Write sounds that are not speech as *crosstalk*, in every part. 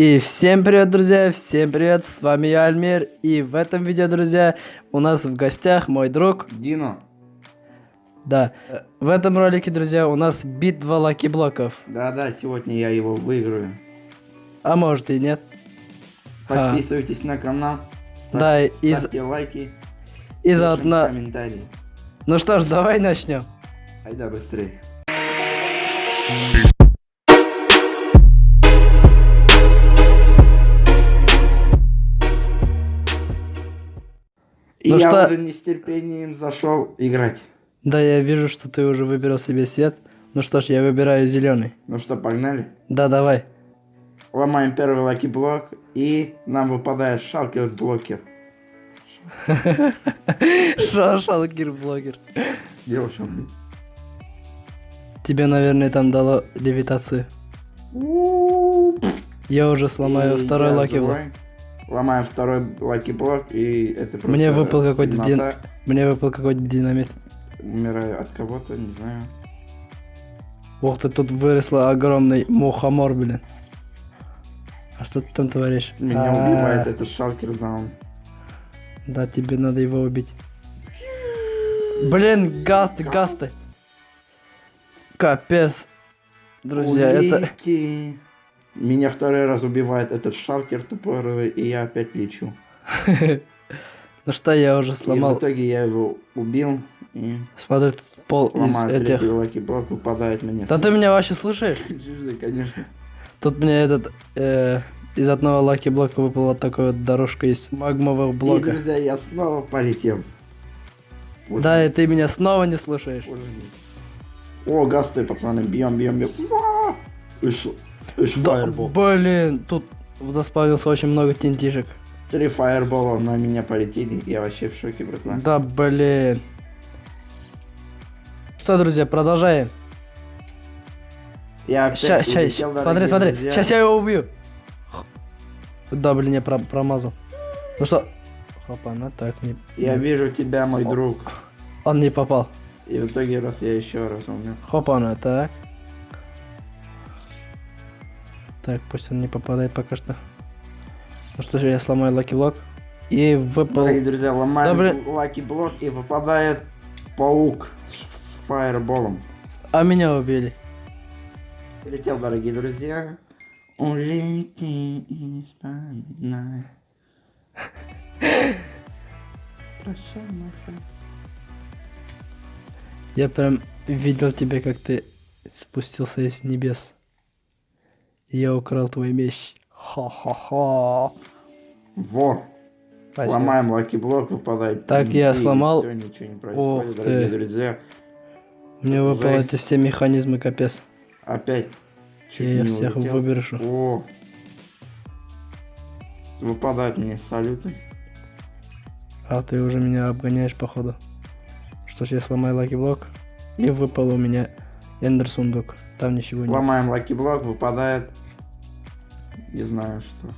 И всем привет, друзья, всем привет, с вами я, Альмир, и в этом видео, друзья, у нас в гостях мой друг... Дино. Да, в этом ролике, друзья, у нас битва лаки-блоков. Да-да, сегодня я его выиграю. А может и нет. А. Подписывайтесь на канал. Да, и... Ставьте лайки. И заодно... комментарии. Ну что ж, давай начнем. Айда быстрее. И Ну я что- уже не с терпением зашел играть. Да, я вижу, что ты уже выбрал себе цвет. Ну что ж, я выбираю зеленый. Ну что, погнали? Да, давай. Ломаем первый lucky block, и нам выпадает shulker-блокер. Шо, shulker блогер. Девушка. Тебе, наверное, там дало левитацию. Я уже сломаю второй lucky block. Ломаем второй lucky block, и это. Мне выпал какой-то дин-. Мне выпал какой-то динамит. Умираю от кого-то, не знаю. Ух ты, тут выросла огромный мухомор, блин. А что ты там творишь? Меня А, убивает этот shulker даун. Да, тебе надо его убить. Блин, ghast ы, ghast ы. Капец. Друзья, это... Меня второй раз убивает этот shulker тупорылый, и я опять лечу. *laughs* Ну что, я уже И в сломал. итоге я его убил, и Смотри, тут пол из ломаю этих... третий lucky block, выпадает мне. Да ты меня вообще слушаешь? *laughs* Конечно. Тут мне этот... э, из одного lucky block а выпала вот такая вот дорожка из магмового И, блока. друзья, я снова полетел. Вот Да, и ты меня снова не слушаешь. Мой. О, гасты, пацаны, бьем, бьем, бьем. Да, фаербол. блин, тут заспавнился очень много тентишек. Три фаербола на меня полетели, я вообще в шоке, братан. Да, блин. Что, друзья, продолжаем. Я опять Ща, ща, улетел, смотри, смотри. друзья. Сейчас я его убью. Да, блин, я про- промазал. Ну что? Хопа, ну так не... Я вижу тебя, мой друг. Он не попал. И в итоге раз я еще раз умер. Хопа, ну так. Так, пусть он не попадает пока что. Ну что же, я сломаю lucky block. И выпал... Дорогие друзья, ломаем Да, lucky block и выпадает паук с, с fireball ом. А меня убили. Прилетел, дорогие друзья. Улети и вспоминай. *laughs* Прощай, Маша. Я прям видел тебя, как ты спустился из небес. Я украл твой меч. Ха-ха-ха. Во! Спасибо. Ломаем лаки блок, выпадает. Так, я сломал. всё, ничего не Ох происходит, ты. дорогие друзья. Мне выпали Жесть. эти все механизмы, капец. Опять. Чуть Я их всех улетел. выброшу. О! Выпадают мне салюты. А ты уже меня обгоняешь, походу. Что ж, я сломаю lucky block. И выпал у меня ender сундук. Там ничего нет. Ломаем lucky block, выпадает. Не знаю что.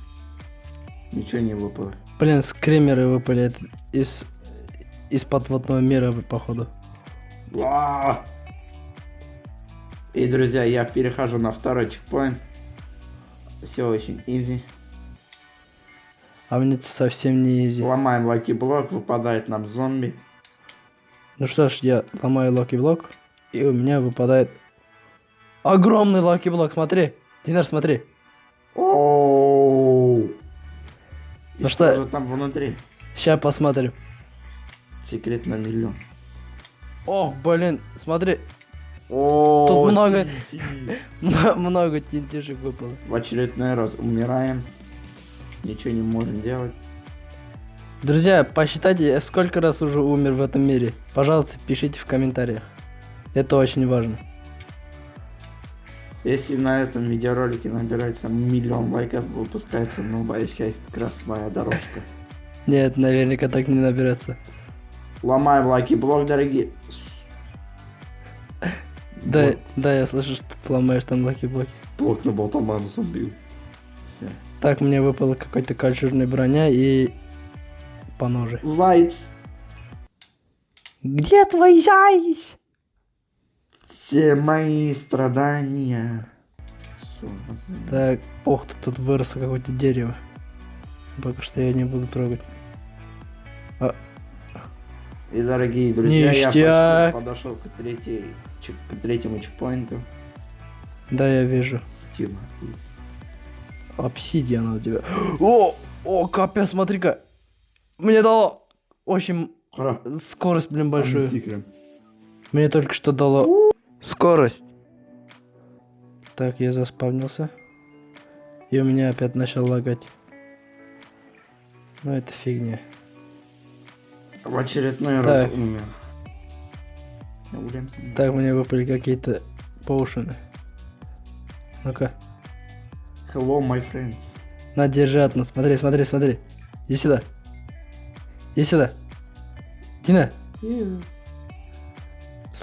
Ничего не выпало. Блин, скримеры выпали из из подводного мира, походу. А! И, друзья, я перехожу на второй чекпоинт. Все очень easy. А мне это совсем не easy. Ломаем lucky block, выпадает нам зомби. Ну что ж, я ломаю lucky block. И у меня выпадает огромный lucky block. Смотри. Динар, смотри. И Ну что- же там внутри? Сейчас посмотрим. Секрет на миллион. Ох, блин, смотри. О, Тут много- *laughs* Много тентишек выпало. В очередной раз умираем. Ничего не можем делать. Друзья, посчитайте, сколько раз уже умер в этом мире. Пожалуйста, пишите в комментариях. Это очень важно. Если на этом видеоролике набирается миллион лайков, выпускается новая часть «Красная дорожка». Нет, наверняка так не наберется. Ломаем лайки блок, дорогие. Да, Вот, да, я слышу, что ты ломаешь там лаки блоки. блок на болтоману забил. Так, мне выпала какой-то кольчужная броня и по ноже. Заяц. Где твой заяц? Все мои страдания Всё. Так, ох, тут выросло какое-то дерево. Пока что я не буду трогать. И, дорогие друзья, я Ништяк. почти подошел к, третьей, к третьему чекпоинту. Да, я вижу. Тихо. Обсидиан у тебя. О, о, капец, смотри-ка. Мне дало очень Ха, скорость, блин, большую. Мне только что дало скорость. Так, я заспавнился. И у меня опять начал лагать. Ну, это фигня. В очередной Так. раз умер. Уильямс. Так, мне выпали какие-то поушены. Ну-ка. Hello, my friends. На, держи одну. Смотри, смотри, смотри. Иди сюда. Иди сюда. Дина.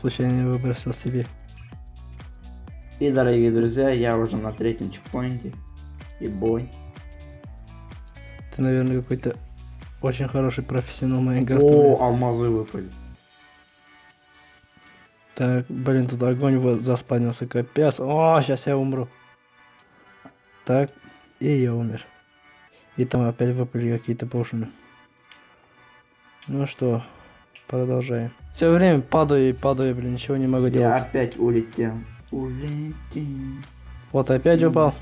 Случайно выбросил себе. И, дорогие друзья, я уже на третьем чекпоинте. И бой. Ты, наверное, какой-то очень хороший профессионал Майнкрафта. О, алмазы выпали. Так, блин, тут огонь вот заспанился, капец. О, сейчас я умру. Так, и я умер. И там опять выпали какие-то пошины. Ну что, продолжаем. Все время падаю и падаю, блин, ничего не могу Я делать. опять улетел. Улетел. Вот опять упал.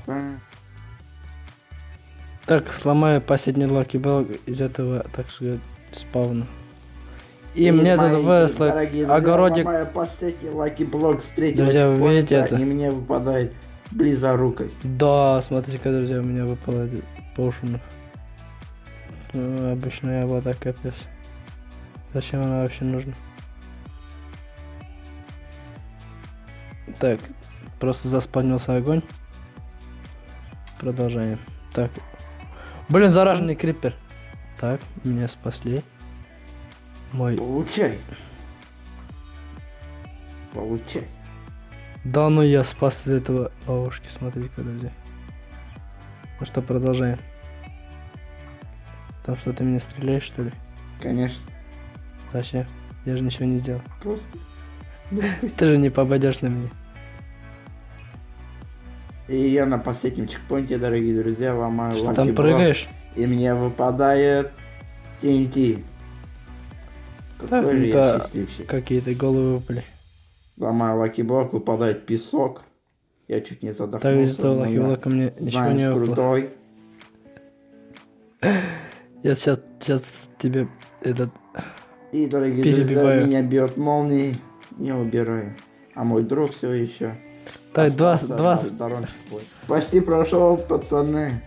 Так, сломаю последний lucky block из этого, так сказать, spawn а. И, мне мои тут выросло друзья, огородик. ломаю последний lucky block с третьего Друзья, вы видите это? И мне выпадает близорукость. Да, смотрите-ка, друзья, у меня выпало поушенов. Ну, обычная вода, капец. Зачем она вообще нужна? Так, просто заспавнился огонь. Продолжаем. Так. Блин, зараженный крипер. Так, меня спасли. Мой. Получай. Получай. Да ну я спас из этого ловушки, смотри-ка, друзья. Ну что, продолжаем. Там что, ты меня стреляешь, что ли? Конечно. Зачем? Я же ничего не сделал. Просто. *laughs* Ты же не попадешь на меня. И я на последнем чекпоинте, дорогие друзья, ломаю Что там прыгаешь? И мне выпадает TNT. Же я. Какие-то головы выпали. Ломаю lucky block, выпадает песок. Я чуть не задохнулся. Так, из этого но я лаки мне ничего не выпало. крутой. *laughs* Я сейчас, сейчас тебе этот... И, дорогие Перебиваю. друзья, меня бьет молнией. Не убираю. А мой друг все еще. Так, два, два... Почти прошел, пацаны.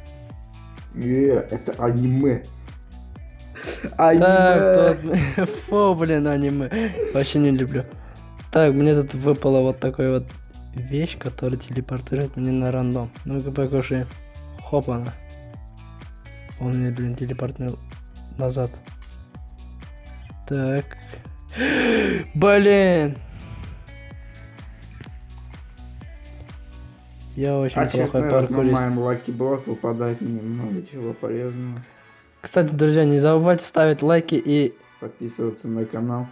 Е, это аниме. Аниме. Так, тут... *laughs* Фу, блин, аниме. Вообще не люблю. Так, мне тут выпала вот такой вот вещь, которая телепортирует меня на рандом. Ну-ка покушаем. Хоп она. Он меня, блин, телепортнул назад. Так. Блин. Я очень плохой раз на паркурист. моем lucky block выпадает мне много чего полезного. Кстати, друзья, не забывайте ставить лайки и Подписываться на канал.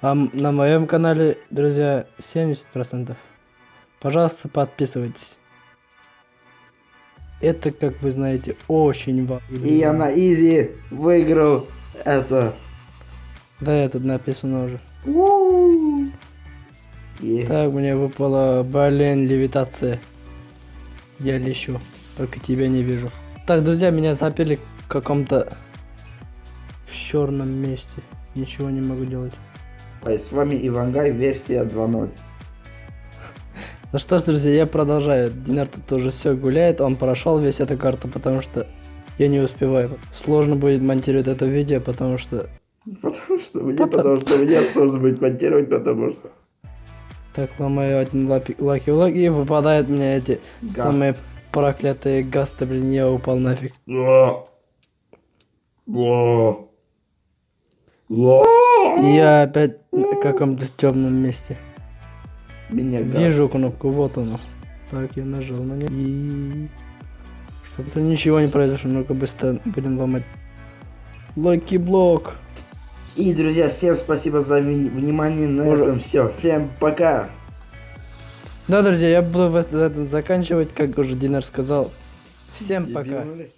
А на моем канале, друзья, 70%. Пожалуйста, подписывайтесь. Это, как вы знаете, очень важно. И я на изи выиграл это. Да, я тут написано уже. Так, мне выпала, блин, левитация. Я лечу, только тебя не вижу. Так, друзья, меня запили в каком-то в черном месте. Ничего не могу делать. Ой, С вами Ивангай, версия 2.0. Ну что ж, друзья, я продолжаю. Динар тут уже все гуляет, он прошел весь эту карту, потому что я не успеваю. Сложно будет монтировать это видео, потому что... *laughs* Потому что мне, Потом- потому что мне сложно будет монтировать, потому что... Так, ломаю один лаки лог и выпадают мне эти Газ. самые проклятые гасты, блин, я упал нафиг. Я опять на каком-то темном месте. Меня. Вижу кнопку, вот она. Так, я нажал на нее. И... Чтобы ничего не произошло, ну-ка быстро будем ломать. Лаки блок. И, друзья, всем спасибо за внимание. На Может- этом все. Всем пока. Да, друзья, я буду в это- это заканчивать, как уже Динар сказал. Всем пока. Дебилы.